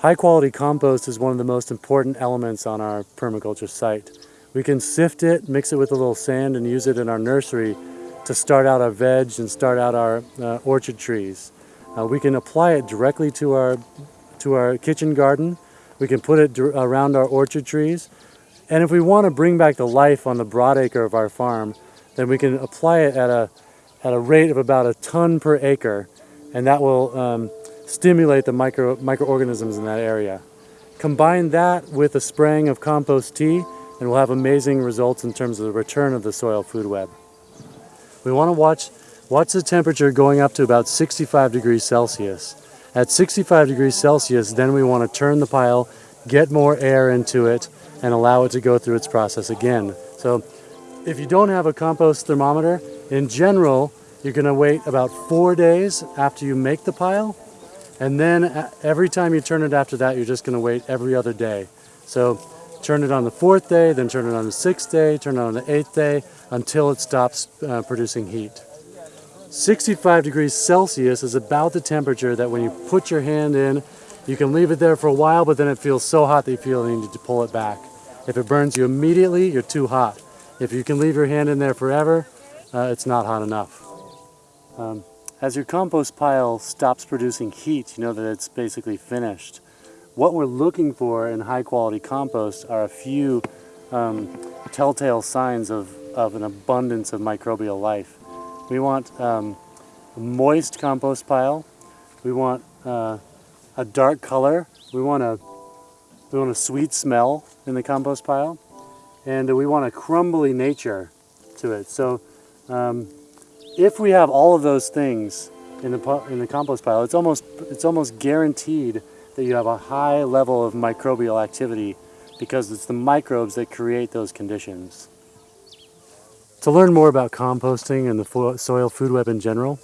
High quality compost is one of the most important elements on our permaculture site. We can sift it, mix it with a little sand and use it in our nursery to start out our veg and start out our uh, orchard trees. Uh, we can apply it directly to our, to our kitchen garden. We can put it around our orchard trees. And if we want to bring back the life on the broadacre of our farm, then we can apply it at a, at a rate of about a ton per acre. And that will um, stimulate the micro, microorganisms in that area. Combine that with a spraying of compost tea and we'll have amazing results in terms of the return of the soil food web. We want to watch, watch the temperature going up to about 65 degrees Celsius. At 65 degrees Celsius, then we want to turn the pile, get more air into it, and allow it to go through its process again. So if you don't have a compost thermometer, in general, you're going to wait about four days after you make the pile. And then uh, every time you turn it after that, you're just going to wait every other day. So turn it on the fourth day, then turn it on the sixth day, turn it on the eighth day, until it stops uh, producing heat. 65 degrees Celsius is about the temperature that when you put your hand in, you can leave it there for a while, but then it feels so hot that you feel you need to pull it back. If it burns you immediately, you're too hot. If you can leave your hand in there forever, uh, it's not hot enough. Um, as your compost pile stops producing heat, you know that it's basically finished. What we're looking for in high quality compost are a few um, telltale signs of, of an abundance of microbial life. We want um, a moist compost pile. We want uh, a dark color. We want a, we want a sweet smell in the compost pile. And we want a crumbly nature to it. So um, if we have all of those things in the, in the compost pile, it's almost, it's almost guaranteed that you have a high level of microbial activity because it's the microbes that create those conditions. To learn more about composting and the soil food web in general,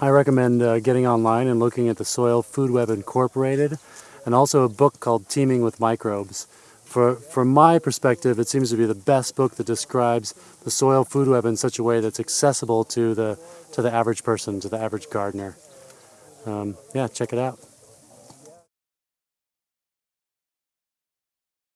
I recommend uh, getting online and looking at the Soil Food Web Incorporated and also a book called Teaming with Microbes. For, from my perspective, it seems to be the best book that describes the soil food web in such a way that's accessible to the, to the average person, to the average gardener. Um, yeah, check it out.